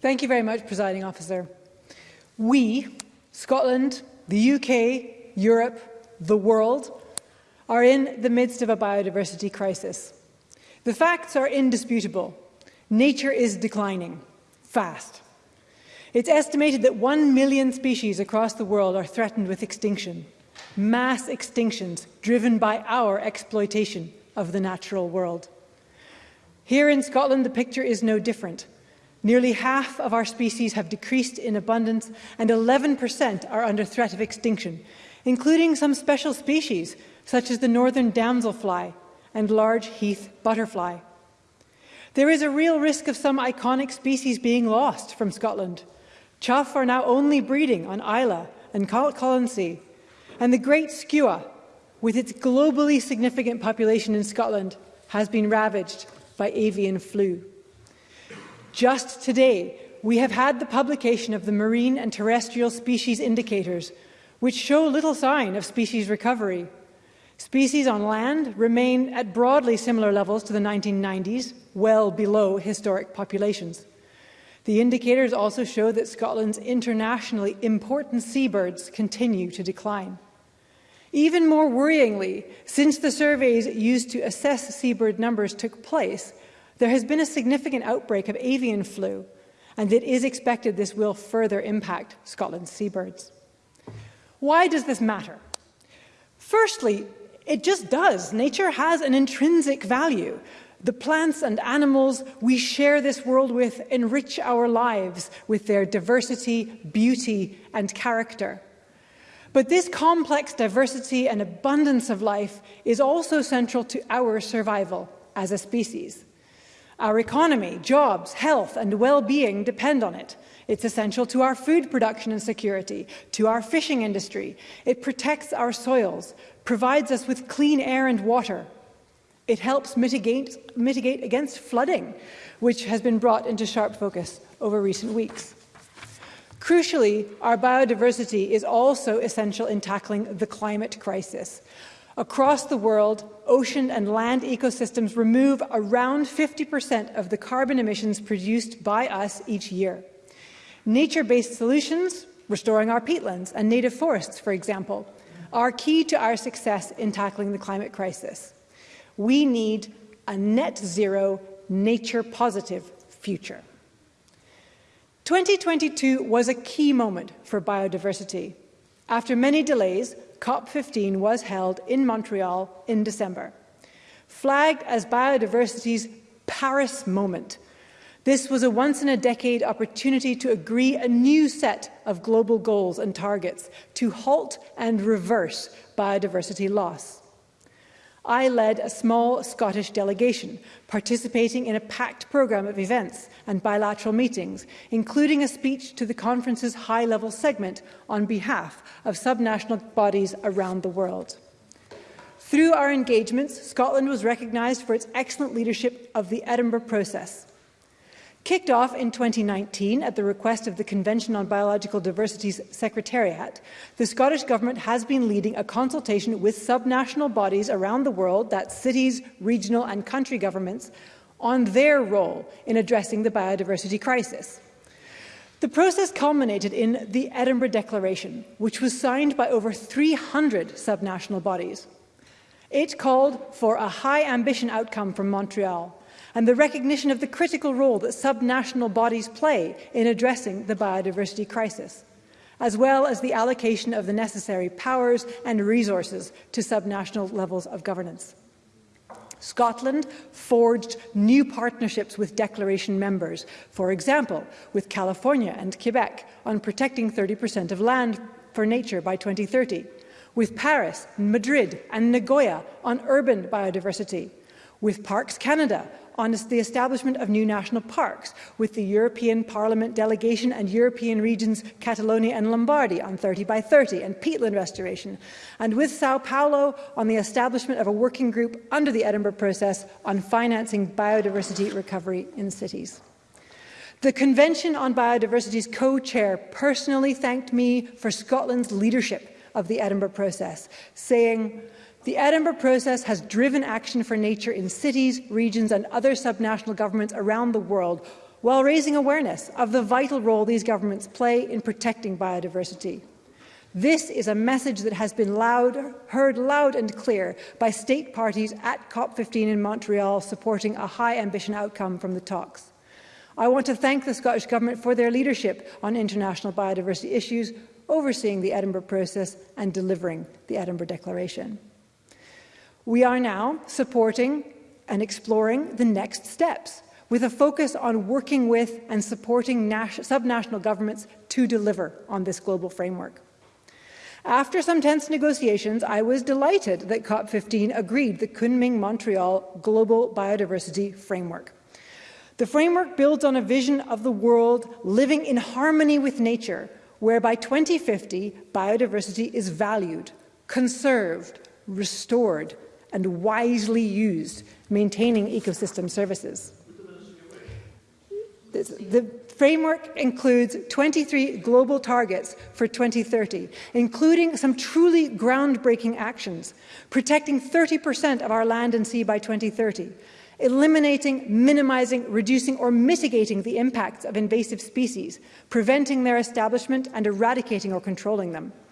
Thank you very much, Presiding Officer. We, Scotland, the UK, Europe the world, are in the midst of a biodiversity crisis. The facts are indisputable. Nature is declining, fast. It's estimated that one million species across the world are threatened with extinction, mass extinctions driven by our exploitation of the natural world. Here in Scotland, the picture is no different. Nearly half of our species have decreased in abundance and 11% are under threat of extinction, including some special species such as the northern damselfly and large heath butterfly. There is a real risk of some iconic species being lost from Scotland. Chough are now only breeding on Isla and Colonsay, and the great skua, with its globally significant population in Scotland, has been ravaged by avian flu. Just today, we have had the publication of the Marine and Terrestrial Species Indicators, which show little sign of species recovery. Species on land remain at broadly similar levels to the 1990s, well below historic populations. The indicators also show that Scotland's internationally important seabirds continue to decline. Even more worryingly, since the surveys used to assess seabird numbers took place, there has been a significant outbreak of avian flu, and it is expected this will further impact Scotland's seabirds. Why does this matter? Firstly, it just does. Nature has an intrinsic value. The plants and animals we share this world with enrich our lives with their diversity, beauty, and character. But this complex diversity and abundance of life is also central to our survival as a species. Our economy, jobs, health, and well-being depend on it. It's essential to our food production and security, to our fishing industry. It protects our soils, provides us with clean air and water. It helps mitigate, mitigate against flooding, which has been brought into sharp focus over recent weeks. Crucially, our biodiversity is also essential in tackling the climate crisis. Across the world, ocean and land ecosystems remove around 50% of the carbon emissions produced by us each year. Nature-based solutions, restoring our peatlands and native forests, for example, are key to our success in tackling the climate crisis. We need a net zero, nature positive future. 2022 was a key moment for biodiversity. After many delays, COP15 was held in Montreal in December. Flagged as biodiversity's Paris moment, This was a once-in-a-decade opportunity to agree a new set of global goals and targets to halt and reverse biodiversity loss. I led a small Scottish delegation, participating in a packed programme of events and bilateral meetings, including a speech to the conference's high-level segment on behalf of subnational bodies around the world. Through our engagements, Scotland was recognised for its excellent leadership of the Edinburgh process. Kicked off in 2019 at the request of the Convention on Biological Diversity's Secretariat, the Scottish Government has been leading a consultation with subnational bodies around the world, that's cities, regional and country governments, on their role in addressing the biodiversity crisis. The process culminated in the Edinburgh Declaration, which was signed by over 300 subnational bodies. It called for a high ambition outcome from Montreal, and the recognition of the critical role that subnational bodies play in addressing the biodiversity crisis, as well as the allocation of the necessary powers and resources to subnational levels of governance. Scotland forged new partnerships with Declaration members, for example, with California and Quebec on protecting 30% of land for nature by 2030, with Paris, Madrid and Nagoya on urban biodiversity, with Parks Canada on the establishment of new national parks with the European Parliament delegation and European regions Catalonia and Lombardy on 30 by 30 and peatland restoration, and with Sao Paulo on the establishment of a working group under the Edinburgh process on financing biodiversity recovery in cities. The Convention on Biodiversity's co-chair personally thanked me for Scotland's leadership of the Edinburgh process, saying, The Edinburgh process has driven action for nature in cities, regions and other subnational governments around the world while raising awareness of the vital role these governments play in protecting biodiversity. This is a message that has been loud, heard loud and clear by state parties at COP15 in Montreal supporting a high ambition outcome from the talks. I want to thank the Scottish Government for their leadership on international biodiversity issues, overseeing the Edinburgh process and delivering the Edinburgh Declaration. We are now supporting and exploring the next steps with a focus on working with and supporting subnational governments to deliver on this global framework. After some tense negotiations, I was delighted that COP15 agreed the Kunming-Montreal Global Biodiversity Framework. The framework builds on a vision of the world living in harmony with nature, where by 2050, biodiversity is valued, conserved, restored, and wisely used, maintaining ecosystem services. The framework includes 23 global targets for 2030, including some truly groundbreaking actions, protecting 30% of our land and sea by 2030, eliminating, minimizing, reducing or mitigating the impacts of invasive species, preventing their establishment and eradicating or controlling them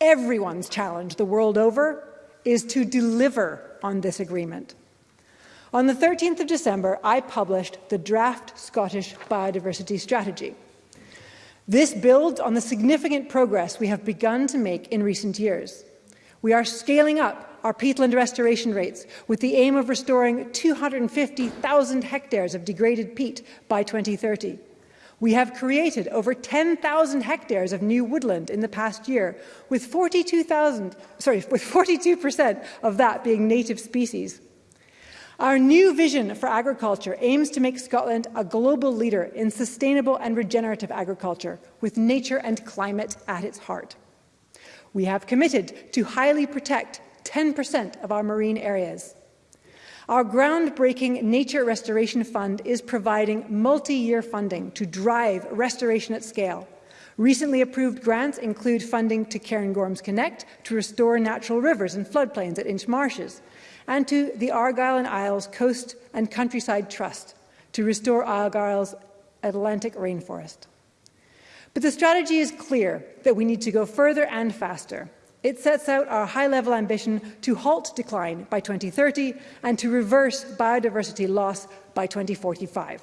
everyone's challenge the world over is to deliver on this agreement. On the 13th of December, I published the Draft Scottish Biodiversity Strategy. This builds on the significant progress we have begun to make in recent years. We are scaling up our peatland restoration rates with the aim of restoring 250,000 hectares of degraded peat by 2030. We have created over 10,000 hectares of new woodland in the past year, with 42,000, sorry, with 42% of that being native species. Our new vision for agriculture aims to make Scotland a global leader in sustainable and regenerative agriculture, with nature and climate at its heart. We have committed to highly protect 10% of our marine areas. Our groundbreaking Nature Restoration Fund is providing multi-year funding to drive restoration at scale. Recently approved grants include funding to Cairngorms Connect to restore natural rivers and floodplains at Inch Marshes, and to the Argyll and Isles Coast and Countryside Trust to restore Argyll's Atlantic rainforest. But the strategy is clear that we need to go further and faster. It sets out our high-level ambition to halt decline by 2030 and to reverse biodiversity loss by 2045.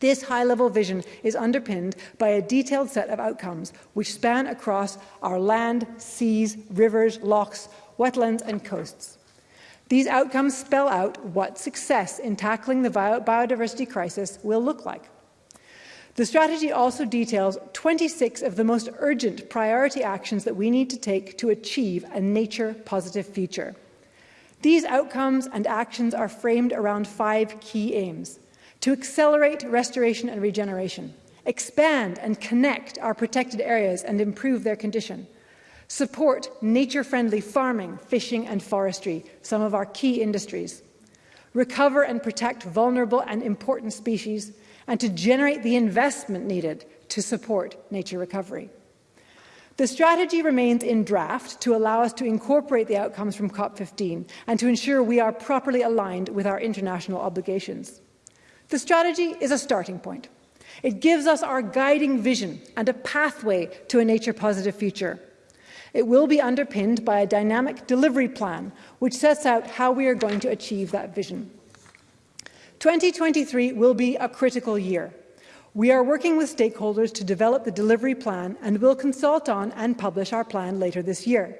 This high-level vision is underpinned by a detailed set of outcomes which span across our land, seas, rivers, lochs, wetlands and coasts. These outcomes spell out what success in tackling the biodiversity crisis will look like. The strategy also details 26 of the most urgent priority actions that we need to take to achieve a nature-positive future. These outcomes and actions are framed around five key aims. To accelerate restoration and regeneration, expand and connect our protected areas and improve their condition, support nature-friendly farming, fishing and forestry, some of our key industries, recover and protect vulnerable and important species, and to generate the investment needed to support nature recovery. The strategy remains in draft to allow us to incorporate the outcomes from COP15 and to ensure we are properly aligned with our international obligations. The strategy is a starting point. It gives us our guiding vision and a pathway to a nature-positive future. It will be underpinned by a dynamic delivery plan which sets out how we are going to achieve that vision. 2023 will be a critical year. We are working with stakeholders to develop the delivery plan and will consult on and publish our plan later this year.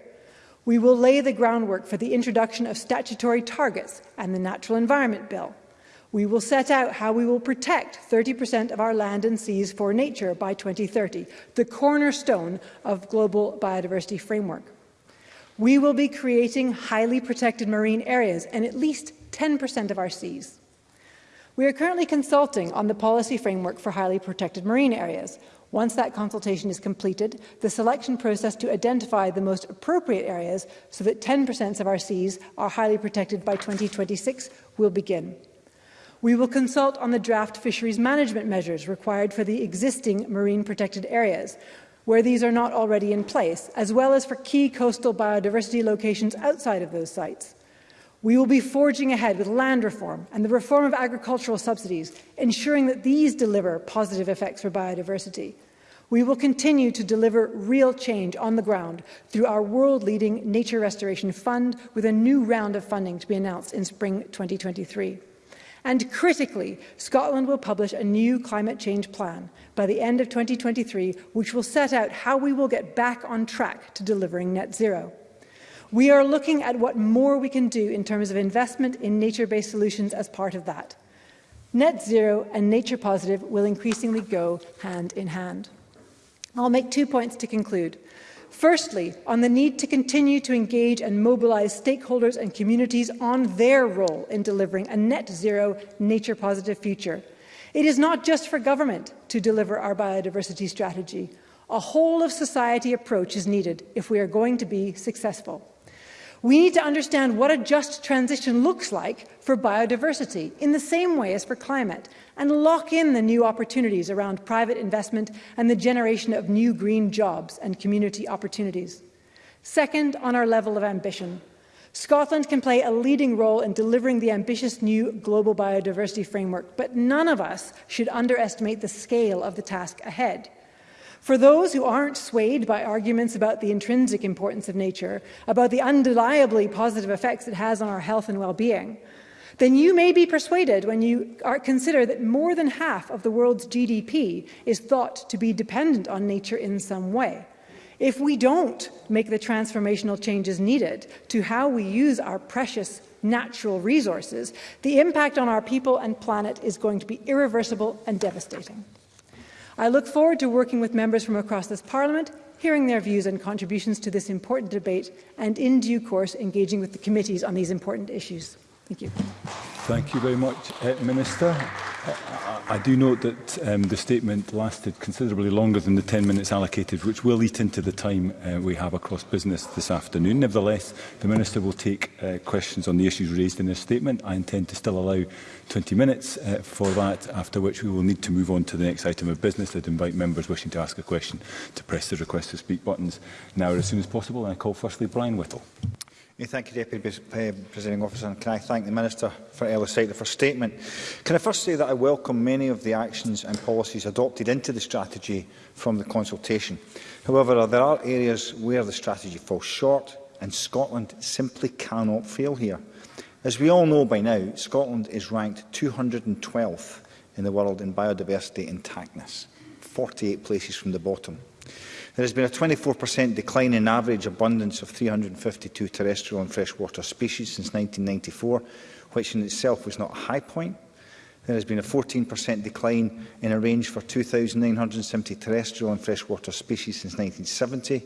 We will lay the groundwork for the introduction of statutory targets and the Natural Environment Bill. We will set out how we will protect 30% of our land and seas for nature by 2030, the cornerstone of global biodiversity framework. We will be creating highly protected marine areas and at least 10% of our seas. We are currently consulting on the policy framework for highly protected marine areas. Once that consultation is completed, the selection process to identify the most appropriate areas so that 10% of our seas are highly protected by 2026 will begin. We will consult on the draft fisheries management measures required for the existing marine protected areas, where these are not already in place, as well as for key coastal biodiversity locations outside of those sites. We will be forging ahead with land reform and the reform of agricultural subsidies, ensuring that these deliver positive effects for biodiversity. We will continue to deliver real change on the ground through our world-leading Nature Restoration Fund with a new round of funding to be announced in spring 2023. And critically, Scotland will publish a new climate change plan by the end of 2023, which will set out how we will get back on track to delivering net zero. We are looking at what more we can do in terms of investment in nature-based solutions as part of that. Net zero and nature positive will increasingly go hand in hand. I'll make two points to conclude. Firstly, on the need to continue to engage and mobilise stakeholders and communities on their role in delivering a net zero, nature positive future. It is not just for government to deliver our biodiversity strategy. A whole of society approach is needed if we are going to be successful. We need to understand what a just transition looks like for biodiversity in the same way as for climate and lock in the new opportunities around private investment and the generation of new green jobs and community opportunities. Second, on our level of ambition, Scotland can play a leading role in delivering the ambitious new global biodiversity framework, but none of us should underestimate the scale of the task ahead. For those who aren't swayed by arguments about the intrinsic importance of nature, about the undeniably positive effects it has on our health and well-being, then you may be persuaded when you consider that more than half of the world's GDP is thought to be dependent on nature in some way. If we don't make the transformational changes needed to how we use our precious natural resources, the impact on our people and planet is going to be irreversible and devastating. I look forward to working with members from across this Parliament, hearing their views and contributions to this important debate, and in due course engaging with the committees on these important issues. Thank you. Thank you very much, uh, Minister. Eh, I, do note that um, the statement lasted considerably longer than the 10 minutes allocated, which will eat into the time uh, we have across business this afternoon. Nevertheless, the Minister will take uh, questions on the issues raised in this statement. I intend to still allow 20 minutes uh, for that, after which we will need to move on to the next item of business. I'd invite members wishing to ask a question to press the request to speak buttons now as soon as possible. And I call firstly Brian Whittle. Yeah, thank you, Deputy uh, Presiding Officer, and can I thank the Minister for Ellis Sightley for statement. Can I first say that I welcome many of the actions and policies adopted into the strategy from the consultation. However, there are areas where the strategy falls short, and Scotland simply cannot fail here. As we all know by now, Scotland is ranked 212th in the world in biodiversity intactness, 48 places from the bottom. There has been a 24% decline in average abundance of 352 terrestrial and freshwater species since 1994, which in itself was not a high point. There has been a 14% decline in a range for 2,970 terrestrial and freshwater species since 1970.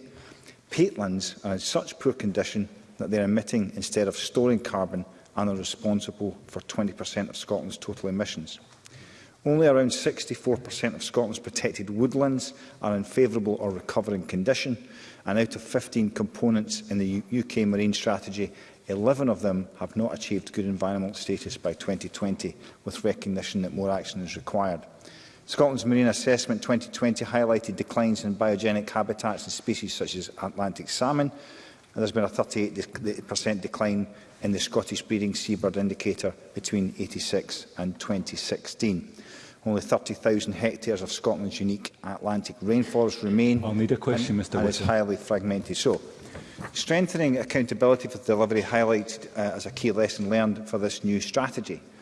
Peatlands are in such poor condition that they are emitting instead of storing carbon and are responsible for 20% of Scotland's total emissions. Only around 64% of Scotland's protected woodlands are in favourable or recovering condition, and out of 15 components in the UK marine strategy, 11 of them have not achieved good environmental status by 2020, with recognition that more action is required. Scotland's Marine Assessment 2020 highlighted declines in biogenic habitats and species such as Atlantic salmon, and there's been a 38% decline in the Scottish breeding seabird indicator between 86 and 2016. Only 30,000 hectares of Scotland's unique Atlantic rainforest remain I'll need a question, and, Mr. and it's highly fragmented. So, strengthening accountability for delivery highlighted uh, as a key lesson learned for this new strategy.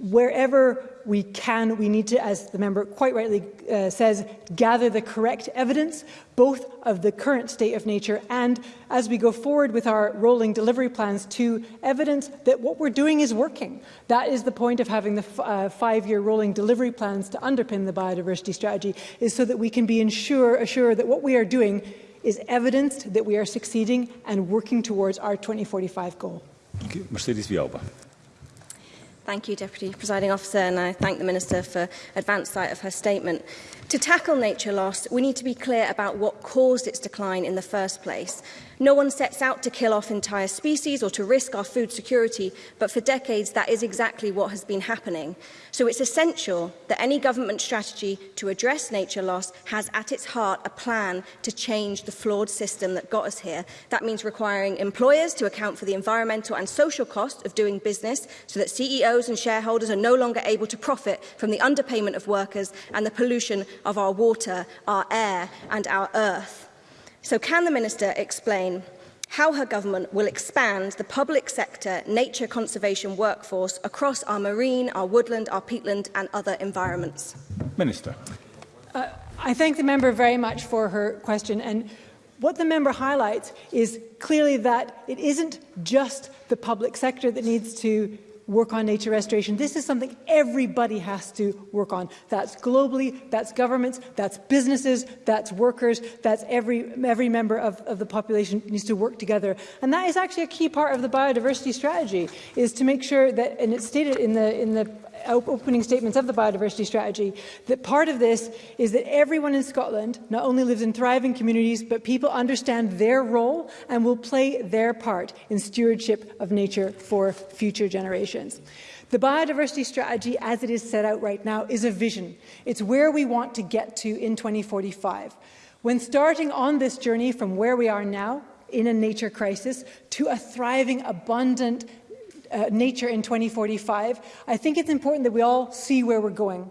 wherever we can, we need to, as the member quite rightly uh, says, gather the correct evidence, both of the current state of nature and, as we go forward with our rolling delivery plans, to evidence that what we're doing is working. That is the point of having the uh, five-year rolling delivery plans to underpin the biodiversity strategy, is so that we can be ensure, assure that what we are doing is evidenced that we are succeeding and working towards our 2045 goal. Mercedes Vialba. Thank you, Deputy Presiding Officer, and I thank the Minister for advance sight of her statement. To tackle nature loss, we need to be clear about what caused its decline in the first place. No one sets out to kill off entire species or to risk our food security, but for decades that is exactly what has been happening. So it's essential that any government strategy to address nature loss has at its heart a plan to change the flawed system that got us here. That means requiring employers to account for the environmental and social cost of doing business so that CEOs and shareholders are no longer able to profit from the underpayment of workers and the pollution of our water, our air and our earth. So can the Minister explain how her government will expand the public sector nature conservation workforce across our marine, our woodland, our peatland and other environments. Minister. Uh, I thank the member very much for her question. And what the member highlights is clearly that it isn't just the public sector that needs to work on nature restoration. This is something everybody has to work on. That's globally, that's governments, that's businesses, that's workers, that's every, every member of, of the population needs to work together. And that is actually a key part of the biodiversity strategy, is to make sure that, and it's stated in the, in the opening statements of the biodiversity strategy, that part of this is that everyone in Scotland not only lives in thriving communities, but people understand their role and will play their part in stewardship of nature for future generations. The biodiversity strategy, as it is set out right now, is a vision. It's where we want to get to in 2045. When starting on this journey from where we are now, in a nature crisis, to a thriving, abundant, uh, nature in 2045, I think it's important that we all see where we're going.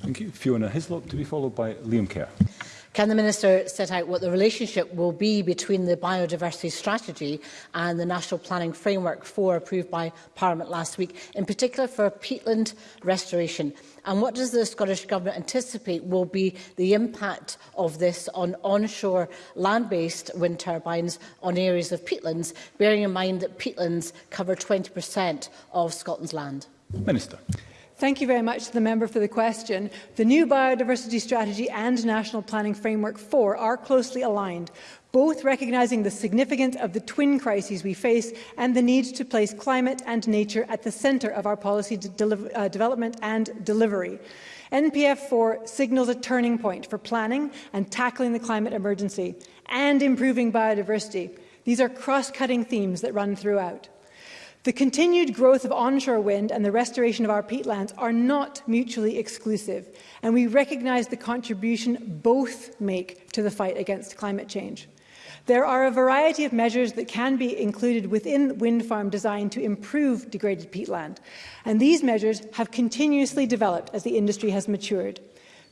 Thank you. Fiona Hislop to be followed by Liam Kerr. Can the Minister set out what the relationship will be between the biodiversity strategy and the national planning framework for approved by Parliament last week, in particular for peatland restoration? And what does the Scottish Government anticipate will be the impact of this on onshore land-based wind turbines on areas of peatlands, bearing in mind that peatlands cover 20% of Scotland's land? Minister. Thank you very much to the member for the question. The new biodiversity strategy and national planning framework 4 are closely aligned, both recognising the significance of the twin crises we face and the need to place climate and nature at the centre of our policy de uh, development and delivery. NPF 4 signals a turning point for planning and tackling the climate emergency and improving biodiversity. These are cross-cutting themes that run throughout. The continued growth of onshore wind and the restoration of our peatlands are not mutually exclusive, and we recognise the contribution both make to the fight against climate change. There are a variety of measures that can be included within wind farm design to improve degraded peatland, and these measures have continuously developed as the industry has matured.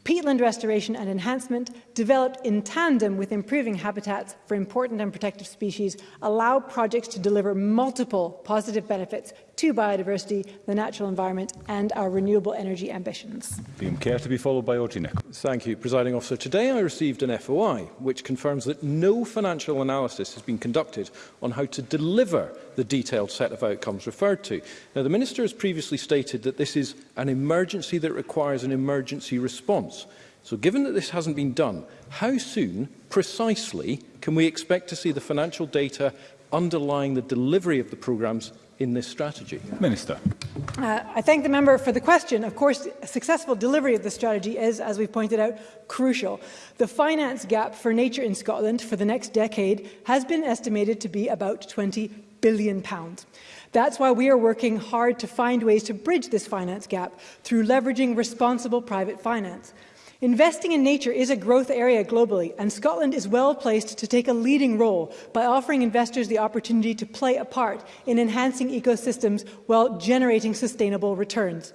Peatland restoration and enhancement, developed in tandem with improving habitats for important and protective species, allow projects to deliver multiple positive benefits to biodiversity, the natural environment and our renewable energy ambitions. Liam Kerr to be followed by Audrey Nicholl. Thank you, Presiding Officer. Today I received an FOI which confirms that no financial analysis has been conducted on how to deliver the detailed set of outcomes referred to. Now, the Minister has previously stated that this is an emergency that requires an emergency response. So given that this hasn't been done, how soon, precisely, can we expect to see the financial data underlying the delivery of the programmes in this strategy? Minister. Uh, I thank the member for the question. Of course, successful delivery of the strategy is, as we've pointed out, crucial. The finance gap for nature in Scotland for the next decade has been estimated to be about 20 billion pounds. That's why we are working hard to find ways to bridge this finance gap through leveraging responsible private finance. Investing in nature is a growth area globally, and Scotland is well placed to take a leading role by offering investors the opportunity to play a part in enhancing ecosystems while generating sustainable returns.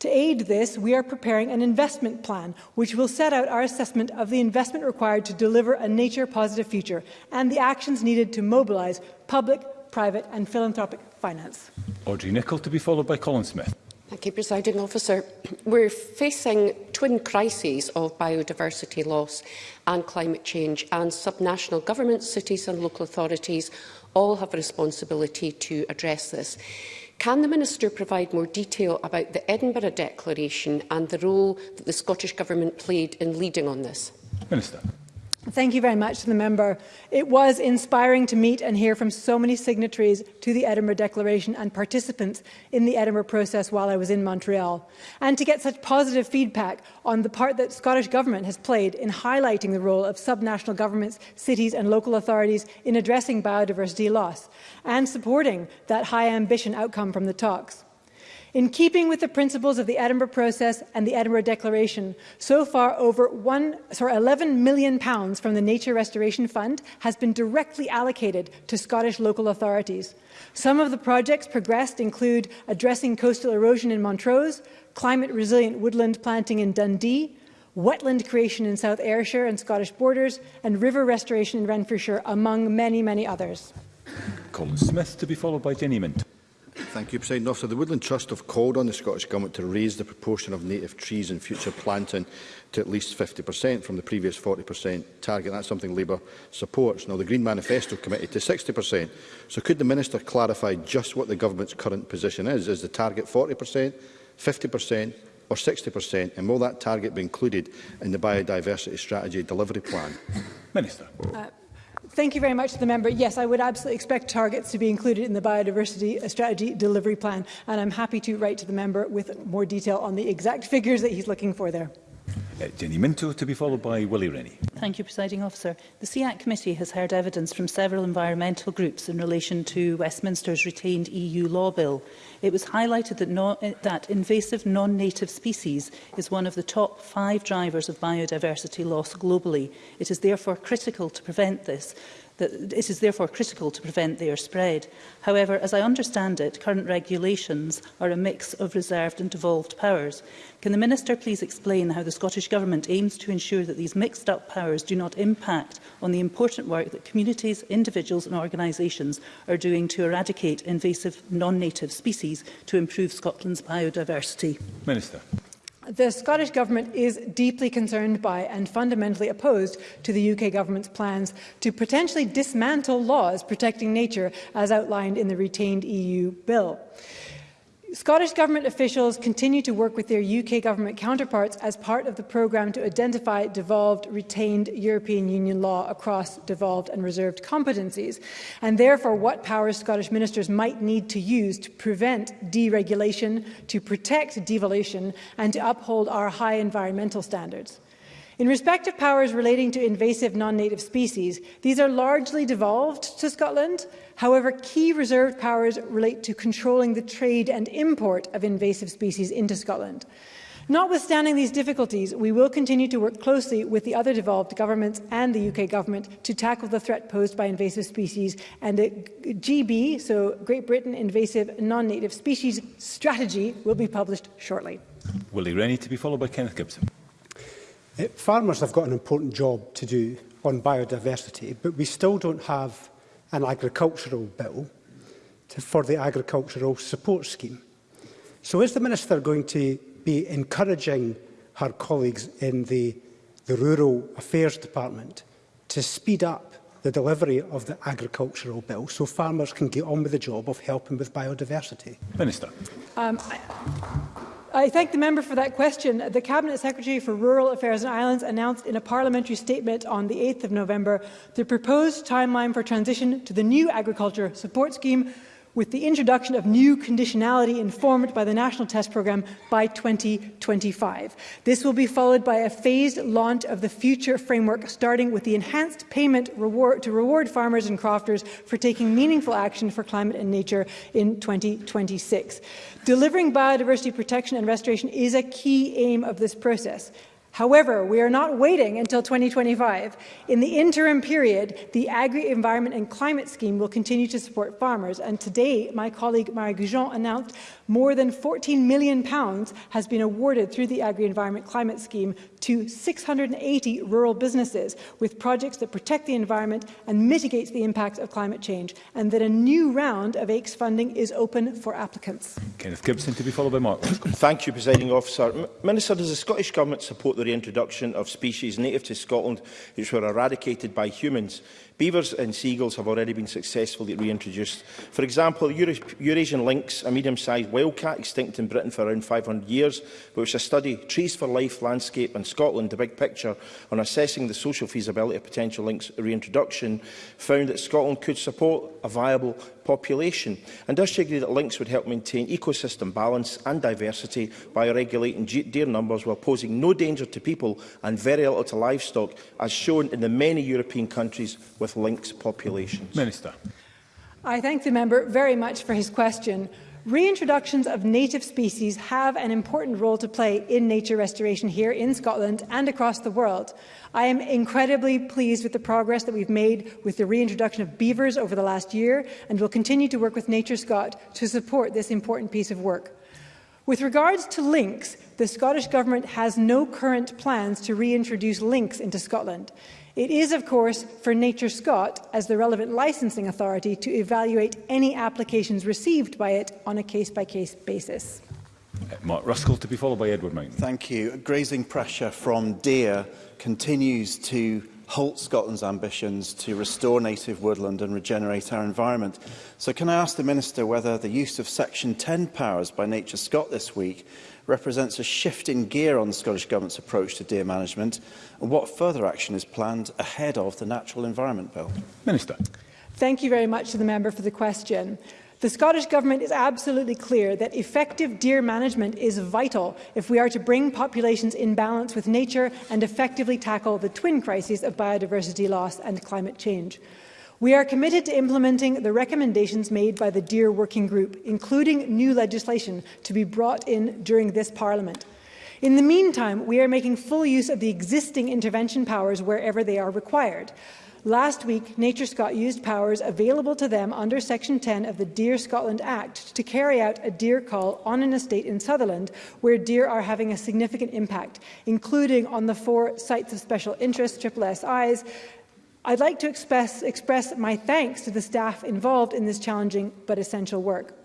To aid this, we are preparing an investment plan which will set out our assessment of the investment required to deliver a nature-positive future and the actions needed to mobilise public, private and philanthropic finance. Audrey Nicholl to be followed by Colin Smith. Thank you, Presiding Officer. We're facing twin crises of biodiversity loss and climate change, and subnational governments, cities and local authorities all have a responsibility to address this. Can the Minister provide more detail about the Edinburgh Declaration and the role that the Scottish Government played in leading on this? Minister. Thank you very much to the member. It was inspiring to meet and hear from so many signatories to the Edinburgh Declaration and participants in the Edinburgh process while I was in Montreal, and to get such positive feedback on the part that Scottish Government has played in highlighting the role of subnational governments, cities and local authorities in addressing biodiversity loss, and supporting that high ambition outcome from the talks. In keeping with the principles of the Edinburgh process and the Edinburgh Declaration, so far over one, sorry, 11 million pounds from the Nature Restoration Fund has been directly allocated to Scottish local authorities. Some of the projects progressed include addressing coastal erosion in Montrose, climate-resilient woodland planting in Dundee, wetland creation in South Ayrshire and Scottish borders, and river restoration in Renfrewshire, among many, many others. Colin Smith to be followed by Jenny Mint. Thank you, President Officer. The Woodland Trust have called on the Scottish Government to raise the proportion of native trees in future planting to at least 50% from the previous 40% target. That's something Labour supports. Now, the Green Manifesto committed to 60%. So could the Minister clarify just what the Government's current position is? Is the target 40%, 50% or 60%? And will that target be included in the biodiversity strategy delivery plan? Minister. Uh, Thank you very much to the member. Yes, I would absolutely expect targets to be included in the biodiversity uh, strategy delivery plan, and I'm happy to write to the member with more detail on the exact figures that he's looking for there. Jenny uh, Minto, to be followed by Willie Rennie. Thank you, Presiding Officer. The SEAC Committee has heard evidence from several environmental groups in relation to Westminster's retained EU law bill. It was highlighted that, no, eh, that invasive non-native species is one of the top five drivers of biodiversity loss globally. It is therefore critical to prevent this. That it is therefore critical to prevent their spread. However, as I understand it, current regulations are a mix of reserved and devolved powers. Can the Minister please explain how the Scottish Government aims to ensure that these mixed-up powers do not impact on the important work that communities, individuals and organisations are doing to eradicate invasive non-native species to improve Scotland's biodiversity? Minister. The Scottish Government is deeply concerned by and fundamentally opposed to the UK Government's plans to potentially dismantle laws protecting nature as outlined in the retained EU bill. Scottish Government officials continue to work with their UK Government counterparts as part of the programme to identify devolved, retained European Union law across devolved and reserved competencies, and therefore what powers Scottish ministers might need to use to prevent deregulation, to protect devolution, and to uphold our high environmental standards. In respect of powers relating to invasive non-native species, these are largely devolved to Scotland. However, key reserved powers relate to controlling the trade and import of invasive species into Scotland. Notwithstanding these difficulties, we will continue to work closely with the other devolved governments and the UK government to tackle the threat posed by invasive species and the GB, so Great Britain Invasive Non-Native Species Strategy, will be published shortly. Willie Rennie to be followed by Kenneth Gibson. Eh, farmers have got an important job to do on biodiversity, but we still don't have an agricultural bill to, for the agricultural support scheme. So is the Minister going to be encouraging her colleagues in the, the Rural Affairs Department to speed up the delivery of the agricultural bill so farmers can get on with the job of helping with biodiversity? Minister. Um, I I thank the member for that question. The Cabinet Secretary for Rural Affairs and Islands announced in a parliamentary statement on the 8th of November the proposed timeline for transition to the new agriculture support scheme with the introduction of new conditionality informed by the national test program by 2025. This will be followed by a phased launch of the future framework, starting with the enhanced payment reward to reward farmers and crofters for taking meaningful action for climate and nature in 2026. Delivering biodiversity protection and restoration is a key aim of this process. However, we are not waiting until 2025. In the interim period, the Agri-Environment and Climate Scheme will continue to support farmers, and today my colleague Marie Goujon announced more than £14 million pounds has been awarded through the Agri-Environment Climate Scheme to 680 rural businesses with projects that protect the environment and mitigate the impacts of climate change, and that a new round of AICS e funding is open for applicants. Kenneth Gibson to be followed by Mark. Thank you, Presiding Officer. M Minister, does the Scottish Government support the reintroduction of species native to Scotland which were eradicated by humans? Beavers and seagulls have already been successfully reintroduced. For example, Eurasian lynx, a medium-sized wildcat extinct in Britain for around 500 years, but which a study Trees for Life Landscape in Scotland, the big picture, on assessing the social feasibility of potential lynx reintroduction, found that Scotland could support a viable population? And does she agree that links would help maintain ecosystem balance and diversity by regulating deer numbers while posing no danger to people and very little to livestock, as shown in the many European countries with links populations? Minister. I thank the member very much for his question. Reintroductions of native species have an important role to play in nature restoration here in Scotland and across the world. I am incredibly pleased with the progress that we've made with the reintroduction of beavers over the last year and will continue to work with Nature Scot to support this important piece of work. With regards to lynx, the Scottish Government has no current plans to reintroduce lynx into Scotland. It is, of course, for Nature Scott, as the relevant licensing authority, to evaluate any applications received by it on a case-by-case -case basis. Mark Ruskell, to be followed by Edward Mountain. Thank you. Grazing pressure from deer continues to halt Scotland's ambitions to restore native woodland and regenerate our environment. So can I ask the Minister whether the use of Section 10 powers by Nature Scott this week represents a shift in gear on the Scottish Government's approach to deer management and what further action is planned ahead of the Natural Environment Bill? Minister. Thank you very much to the member for the question. The Scottish Government is absolutely clear that effective deer management is vital if we are to bring populations in balance with nature and effectively tackle the twin crises of biodiversity loss and climate change. We are committed to implementing the recommendations made by the Dear Working Group, including new legislation to be brought in during this Parliament. In the meantime, we are making full use of the existing intervention powers wherever they are required. Last week, Nature Scott used powers available to them under Section 10 of the Deer Scotland Act to carry out a deer call on an estate in Sutherland where deer are having a significant impact, including on the four sites of special interest, SSIs, I'd like to express, express my thanks to the staff involved in this challenging but essential work.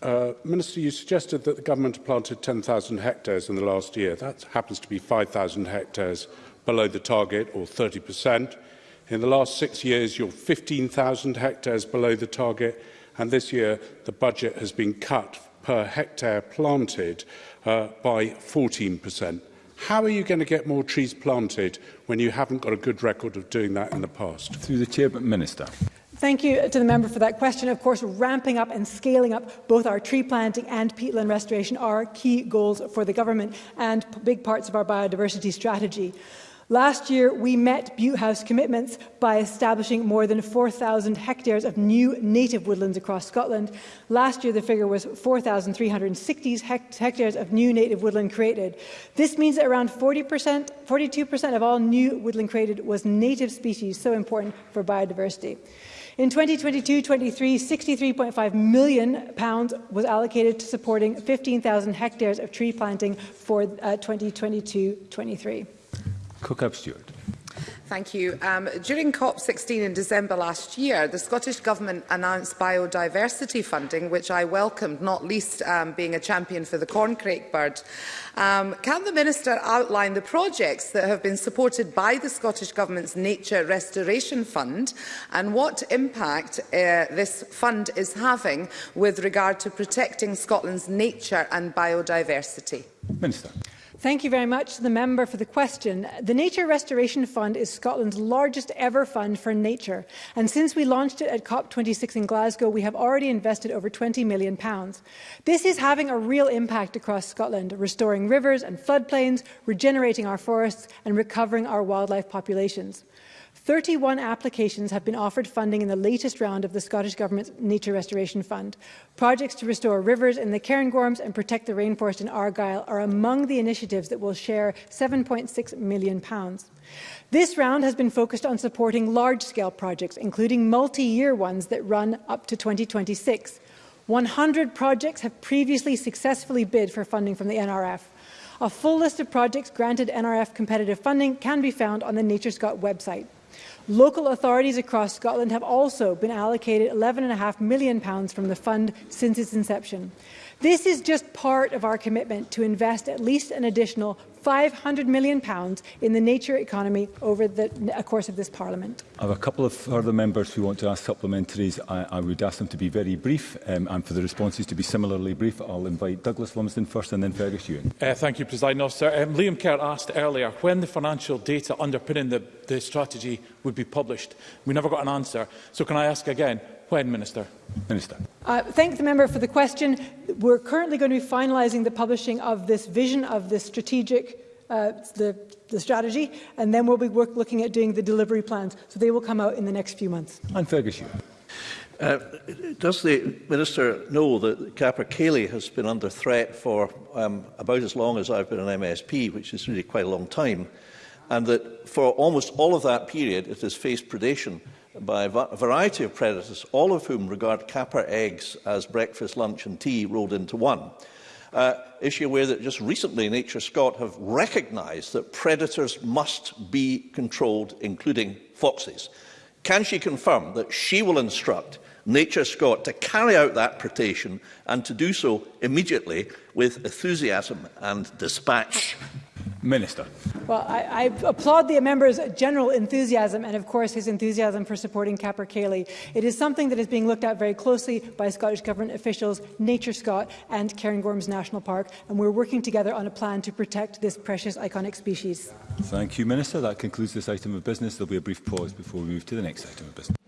Uh, Minister, you suggested that the government planted 10,000 hectares in the last year. That happens to be 5,000 hectares below the target, or 30%. In the last six years, you're 15,000 hectares below the target, and this year the budget has been cut per hectare planted uh, by 14%. How are you going to get more trees planted when you haven't got a good record of doing that in the past? Through the Chair, Minister. Thank you to the member for that question. Of course, ramping up and scaling up both our tree planting and peatland restoration are key goals for the government and big parts of our biodiversity strategy. Last year, we met Butte House commitments by establishing more than 4,000 hectares of new native woodlands across Scotland. Last year, the figure was 4,360 hectares of new native woodland created. This means that around 40%, 42% of all new woodland created was native species, so important for biodiversity. In 2022-23, £63.5 million pounds was allocated to supporting 15,000 hectares of tree planting for 2022-23. Uh, Cook up, Stuart. Thank you. Um, during COP16 in December last year, the Scottish Government announced biodiversity funding, which I welcomed, not least um, being a champion for the corncrake bird. Um, can the Minister outline the projects that have been supported by the Scottish Government's Nature Restoration Fund and what impact uh, this fund is having with regard to protecting Scotland's nature and biodiversity? Minister. Thank you very much to the member for the question. The Nature Restoration Fund is Scotland's largest ever fund for nature, and since we launched it at COP26 in Glasgow, we have already invested over 20 million. pounds. This is having a real impact across Scotland, restoring rivers and floodplains, regenerating our forests, and recovering our wildlife populations. 31 applications have been offered funding in the latest round of the Scottish Government's Nature Restoration Fund. Projects to restore rivers in the Cairngorms and protect the rainforest in Argyll are among the initiatives that will share £7.6 million. This round has been focused on supporting large-scale projects, including multi-year ones that run up to 2026. 100 projects have previously successfully bid for funding from the NRF. A full list of projects granted NRF competitive funding can be found on the Nature Scott website. Local authorities across Scotland have also been allocated £11.5 million pounds from the fund since its inception. This is just part of our commitment to invest at least an additional 500 million pounds in the nature economy over the course of this Parliament. I have a couple of further members who want to ask supplementaries. I, I would ask them to be very brief um, and for the responses to be similarly brief. I'll invite Douglas Lumsden first and then Fergus Ewan. Uh, thank you, President Officer. Um, Liam Kerr asked earlier when the financial data underpinning the, the strategy would be published. We never got an answer. So can I ask again, When, Minister? Minister. Uh, thank the member for the question. We're currently going to be finalising the publishing of this vision of this strategic uh, the, the strategy, and then we'll be work, looking at doing the delivery plans. So they will come out in the next few months. And Fergus, uh, does the Minister know that Capra Cayley has been under threat for um, about as long as I've been an MSP, which is really quite a long time, and that for almost all of that period it has faced predation by a variety of predators, all of whom regard kappa eggs as breakfast, lunch and tea rolled into one. Uh, issue aware that just recently Nature Scott have recognised that predators must be controlled, including foxes. Can she confirm that she will instruct Nature Scott to carry out that protection and to do so immediately with enthusiasm and dispatch? Minister. Well, I, I, applaud the member's general enthusiasm and, of course, his enthusiasm for supporting Capper Cayley. It is something that is being looked at very closely by Scottish Government officials, Nature Scott and Cairngorms National Park, and we're working together on a plan to protect this precious iconic species. Thank you, Minister. That concludes this item of business. There will be a brief pause before we move to the next item of business.